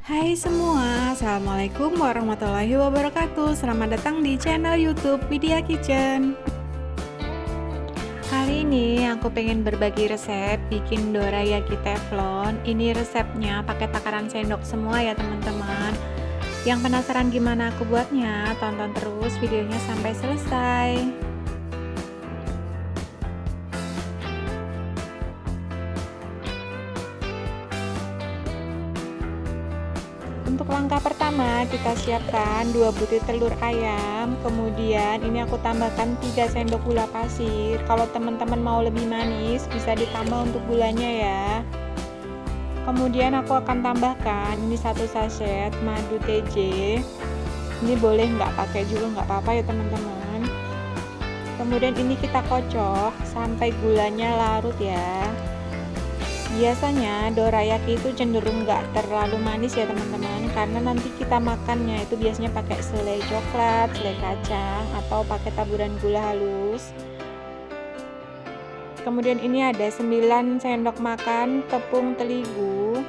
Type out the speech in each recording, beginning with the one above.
Hai semua, Assalamualaikum warahmatullahi wabarakatuh. Selamat datang di channel youtube Widya Kitchen. Hari ini aku pengen berbagi resep bikin dorayaki teflon. Ini resepnya pakai takaran sendok semua ya teman-teman. Yang penasaran gimana aku buatnya, tonton terus videonya sampai selesai Untuk langkah pertama kita siapkan 2 butir telur ayam. Kemudian ini aku tambahkan 3 sendok gula pasir. Kalau teman-teman mau lebih manis bisa ditambah untuk gulanya ya. Kemudian aku akan tambahkan ini satu sachet madu TJ Ini boleh nggak pakai juga? Nggak apa-apa ya teman-teman. Kemudian ini kita kocok sampai gulanya larut ya biasanya dorayaki itu cenderung nggak terlalu manis ya teman-teman. Karena nanti kita makannya itu biasanya pakai selai coklat, selai kacang atau pakai taburan gula halus. Kemudian ini ada 9 sendok makan tepung terigu.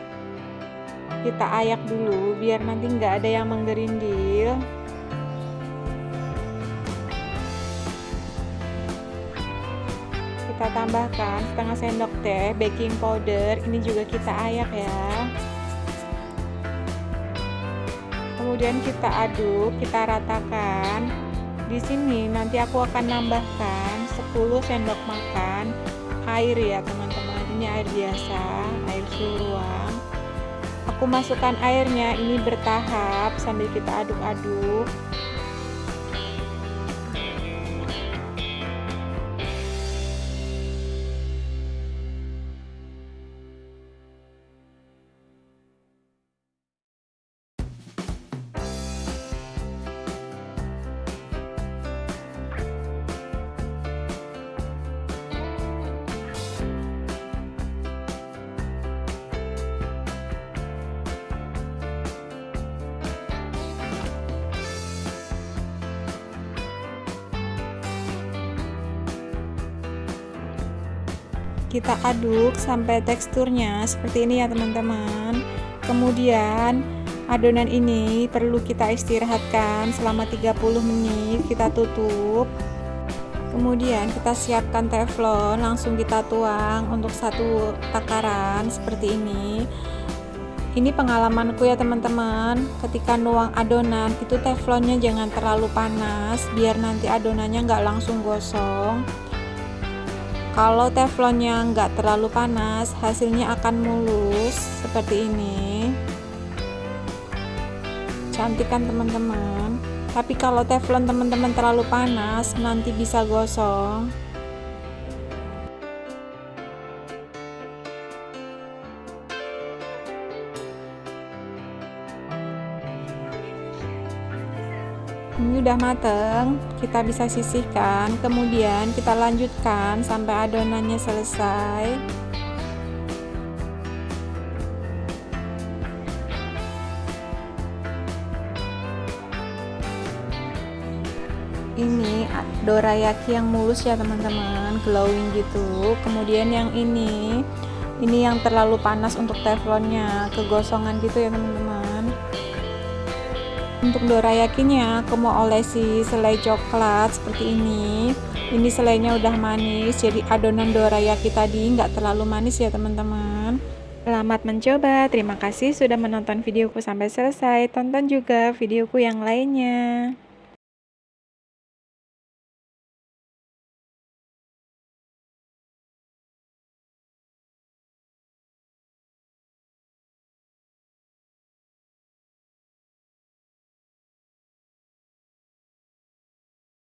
Kita ayak dulu biar nanti nggak ada yang menggerindil kita tambahkan setengah sendok teh baking powder. Ini juga kita ayak ya. Kemudian kita aduk kita ratakan. Di sini nanti aku akan nambahkan 10 sendok makan air ya teman-teman. Ini air biasa air suhu ruang aku masukkan airnya ini bertahap sambil kita aduk-aduk kita aduk sampai teksturnya seperti ini ya teman-teman. Kemudian adonan ini perlu kita istirahatkan selama 30 menit kita tutup. Kemudian kita siapkan teflon langsung kita tuang untuk satu takaran seperti ini. Ini pengalamanku ya teman-teman. Ketika nuang adonan itu teflonnya jangan terlalu panas biar nanti adonannya nggak langsung gosong kalau teflonnya nggak terlalu panas hasilnya akan mulus seperti ini. Cantik kan teman-teman. Tapi kalau teflon teman-teman terlalu panas nanti bisa gosong ini udah mateng kita bisa sisihkan kemudian kita lanjutkan sampai adonannya selesai. Ini dorayaki yang mulus ya teman-teman glowing gitu. Kemudian yang ini ini yang terlalu panas untuk teflonnya kegosongan gitu ya teman-teman untuk dorayakinya aku mau olesi selai coklat seperti ini. Ini selainya udah manis jadi adonan dorayaki tadi nggak terlalu manis ya teman-teman. Selamat mencoba. Terima kasih sudah menonton videoku sampai selesai. Tonton juga videoku yang lainnya